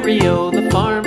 stereo, the farm.